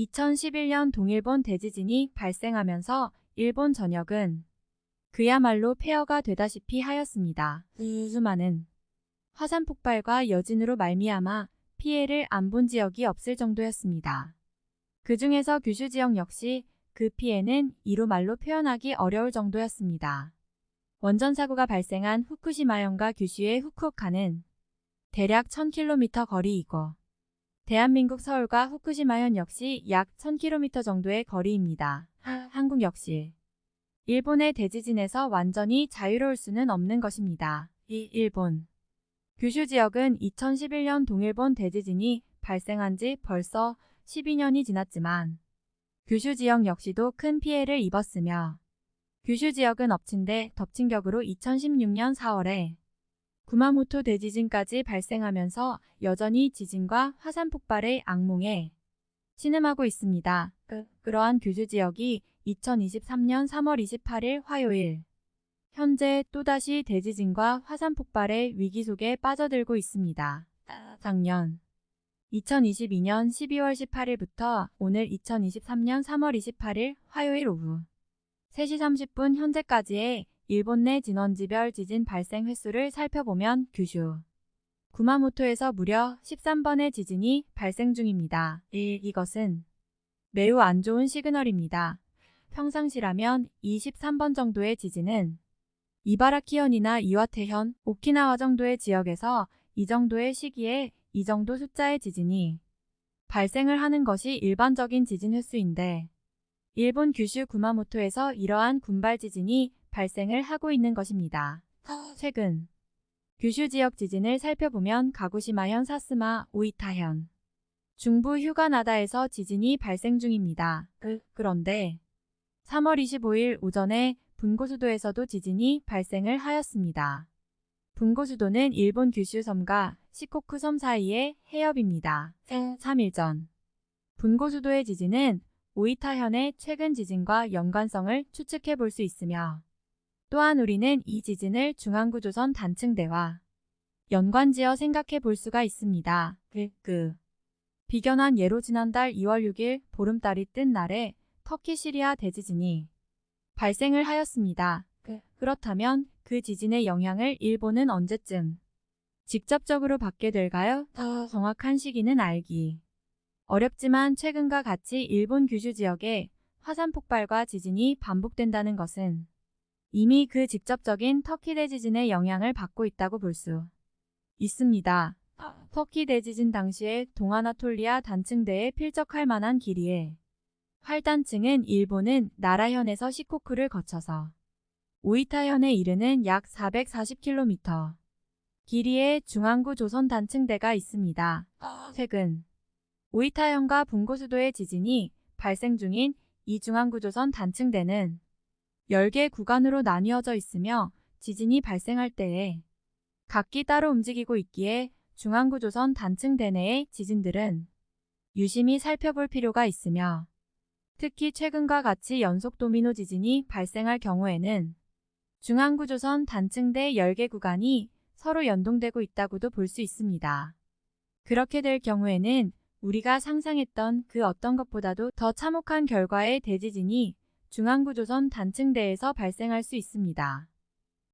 2011년 동일본 대지진이 발생하면서 일본 전역은 그야말로 폐허가 되다시피 하였습니다. 수많은 화산 폭발과 여진으로 말미암아 피해를 안 본 지역이 없을 정도였습니다. 그 중에서 규슈 지역 역시 그 피해는 이루 말로 표현하기 어려울 정도였습니다. 원전 사고가 발생한 후쿠시마현과 규슈의 후쿠오카는 대략 1000km 거리이고 대한민국 서울과 후쿠시마현 역시 약 1000km 정도의 거리입니다. 한국 역시 일본의 대지진에서 완전히 자유로울 수는 없는 것입니다. 이 일본 규슈 지역은 2011년 동일본 대지진이 발생한 지 벌써 12년이 지났지만 규슈 지역 역시도 큰 피해를 입었으며 규슈 지역은 엎친 데 덮친 격으로 2016년 4월에 구마모토 대지진까지 발생하면서 여전히 지진과 화산 폭발의 악몽에 신음하고 있습니다. 그러한 규슈 지역이 2023년 3월 28일 화요일 현재 또다시 대지진과 화산 폭발의 위기 속에 빠져들고 있습니다. 작년 2022년 12월 18일부터 오늘 2023년 3월 28일 화요일 오후 3시 30분 현재까지의 일본 내 진원지별 지진 발생 횟수를 살펴보면 규슈, 구마모토에서 무려 13번의 지진이 발생 중입니다. 1. 이것은 매우 안 좋은 시그널입니다. 평상시라면 23번 정도의 지진은 이바라키현이나 이와테현, 오키나와 정도의 지역에서 이 정도의 시기에 이 정도 숫자의 지진이 발생을 하는 것이 일반적인 지진 횟수인데 일본 규슈 구마모토에서 이러한 군발 지진이 발생을 하고 있는 것입니다. 최근 규슈 지역 지진을 살펴보면 가구시마현 사스마, 오이타현, 중부 휴가나다에서 지진이 발생 중입니다. 그런데 3월 25일 오전에 분고수도에서도 지진이 발생을 하였습니다. 분고수도는 일본 규슈 섬과 시코쿠 섬 사이의 해협입니다. 3일 전 분고수도의 지진은 오이타현의 최근 지진과 연관성을 추측해 볼 수 있으며 또한 우리는 이 지진을 중앙구조선 단층대와 연관지어 생각해 볼 수가 있습니다. 그 비견한 예로 지난달 2월 6일 보름달이 뜬 날에 터키 시리아 대지진이 발생을 하였습니다. 그렇다면 그 지진의 영향을 일본은 언제쯤 직접적으로 받게 될까요? 더 정확한 시기는 알기 어렵지만 최근과 같이 일본 규슈 지역에 화산 폭발과 지진이 반복된다는 것은 이미 그 직접적인 터키 대지진의 영향을 받고 있다고 볼 수 있습니다. 터키 대지진 당시에 동아나톨리아 단층대에 필적할 만한 길이에 활단층은 일본은 나라현에서 시코쿠를 거쳐서 오이타현에 이르는 약 440km 길이의 중앙구 조선 단층대가 있습니다. 최근 오이타현과 분고수도의 지진이 발생 중인 이 중앙구 조선 단층대는 10개 구간으로 나뉘어져 있으며 지진이 발생할 때에 각기 따로 움직이고 있기에 중앙구조선 단층 대 내의 지진들은 유심히 살펴볼 필요가 있으며 특히 최근과 같이 연속 도미노 지진이 발생할 경우에는 중앙구조선 단층대 10개 구간이 서로 연동되고 있다고도 볼 수 있습니다. 그렇게 될 경우에는 우리가 상상했던 그 어떤 것보다도 더 참혹한 결과의 대지진이 중앙구조선 단층대에서 발생할 수 있습니다.